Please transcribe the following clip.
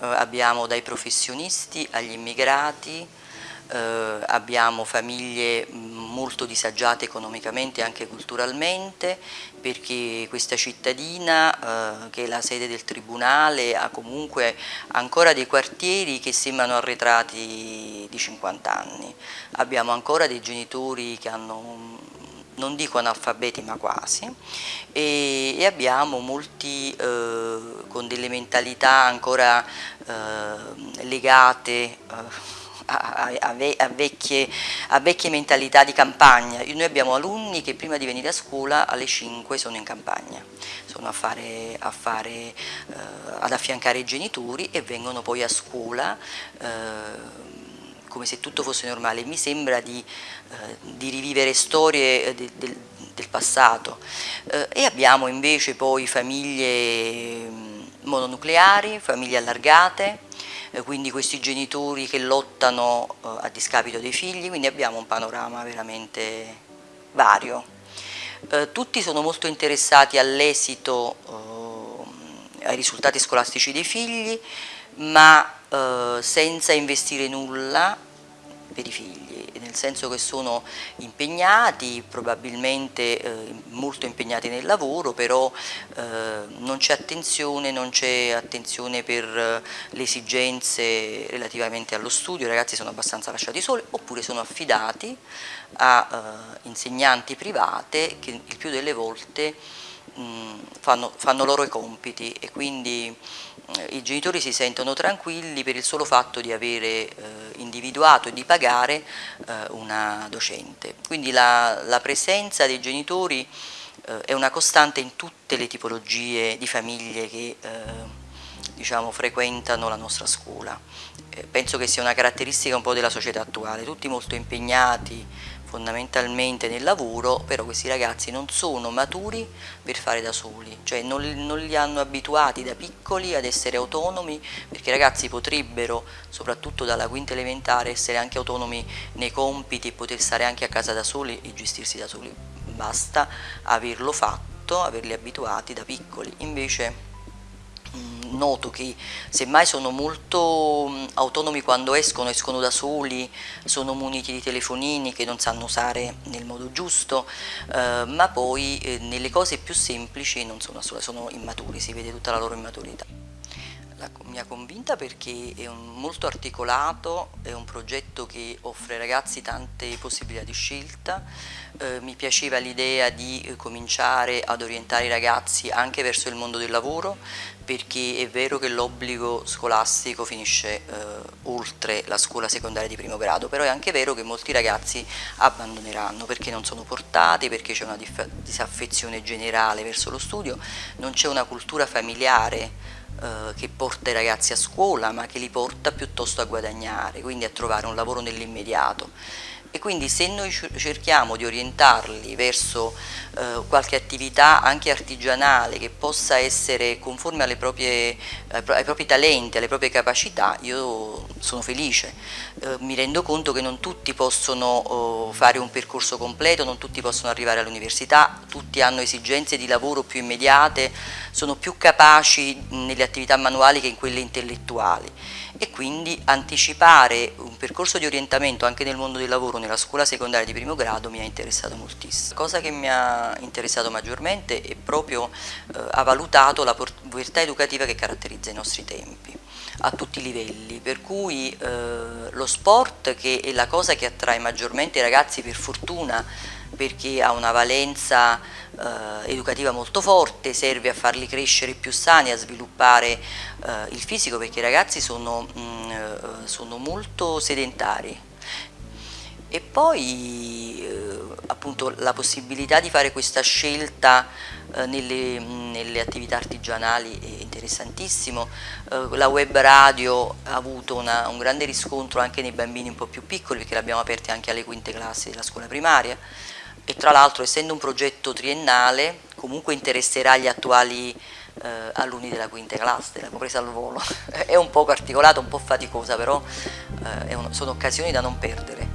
eh, abbiamo dai professionisti agli immigrati, eh, abbiamo famiglie molto disagiate economicamente e anche culturalmente perché questa cittadina eh, che è la sede del tribunale ha comunque ancora dei quartieri che sembrano arretrati di 50 anni. Abbiamo ancora dei genitori che hanno non dico analfabeti ma quasi, e, e abbiamo molti eh, con delle mentalità ancora eh, legate eh, a, a, a, vecchie, a, vecchie, mentalità di campagna. Noi abbiamo alunni che prima di venire a scuola alle 5 sono in campagna, sono fare, fare, eh, ad affiancare i genitori e vengono poi a scuola eh, come se tutto fosse normale. Mi sembra di, eh, di rivivere storie de, de, del passato. Eh, e abbiamo invece poi famiglie mm, mononucleari, famiglie allargate, eh, quindi questi genitori che lottano eh, a discapito dei figli, quindi abbiamo un panorama veramente vario. Eh, tutti sono molto interessati all'esito, ai risultati scolastici dei figli, ma senza investire nulla per i figli, nel senso che sono impegnati, probabilmente eh, molto impegnati nel lavoro, però eh, non c'è attenzione, non c'è attenzione per eh, le esigenze relativamente allo studio, i ragazzi sono abbastanza lasciati soli oppure sono affidati a eh, insegnanti private che il più delle volte fanno, fanno, loro i compiti e quindi i genitori si sentono tranquilli per il solo fatto di avere eh, individuato e di pagare eh, una docente. Quindi la, la presenza dei genitori eh, è una costante in tutte le tipologie di famiglie che eh, diciamo, frequentano la nostra scuola. Eh, penso che sia una caratteristica un po' della società attuale, tutti molto impegnati fondamentalmente nel lavoro, però questi ragazzi non sono maturi per fare da soli, cioè non, non, li hanno abituati da piccoli ad essere autonomi, perché i ragazzi potrebbero, soprattutto dalla quinta elementare, essere anche autonomi nei compiti e poter stare anche a casa da soli e gestirsi da soli, basta averlo fatto, averli abituati da piccoli, invece noto che semmai sono molto autonomi quando escono, escono da soli, sono muniti di telefonini che non sanno usare nel modo giusto, eh, ma poi eh, nelle cose più semplici non sono, sono immaturi, si vede tutta la loro immaturità. La, mi ha convinta perché è un, molto articolato, è un progetto che offre ai ragazzi tante possibilità di scelta, eh, mi piaceva l'idea di eh, cominciare ad orientare i ragazzi anche verso il mondo del lavoro perché è vero che l'obbligo scolastico finisce eh, oltre la scuola secondaria di primo grado, però è anche vero che molti ragazzi abbandoneranno perché non sono portati, perché c'è una disaffezione generale verso lo studio, non c'è una cultura familiare eh, che porta i ragazzi a scuola ma che li porta piuttosto a guadagnare, quindi a trovare un lavoro nell'immediato e quindi se noi cerchiamo di orientarli verso eh, qualche attività anche artigianale che possa essere conforme proprie, ai propri talenti, alle proprie capacità, io sono felice. Eh, mi rendo conto che non tutti possono oh, fare un percorso completo, non tutti possono arrivare all'università, tutti hanno esigenze di lavoro più immediate, sono più capaci nelle attività manuali che in quelle intellettuali e quindi anticipare un percorso di orientamento anche nel mondo del lavoro nella scuola secondaria di primo grado mi ha interessato moltissimo. La cosa che mi ha interessato maggiormente è proprio eh, ha valutato la povertà educativa che caratterizza i nostri tempi a tutti i livelli, per cui eh, lo sport che è la cosa che attrae maggiormente i ragazzi per fortuna perché ha una valenza eh, educativa molto forte, serve a farli crescere più sani, a sviluppare eh, il fisico perché i ragazzi sono, mh, mm, eh, sono molto sedentari. E poi eh, appunto la possibilità di fare questa scelta eh, nelle, nelle, attività artigianali è interessantissimo, eh, la web radio ha avuto una, un grande riscontro anche nei bambini un po' più piccoli perché l'abbiamo aperta anche alle quinte classi della scuola primaria. E tra l'altro essendo un progetto triennale comunque interesserà gli attuali eh, alunni della quinta classe, l'abbiamo presa al volo, è un po' articolata, un po' faticosa però eh, un, sono occasioni da non perdere.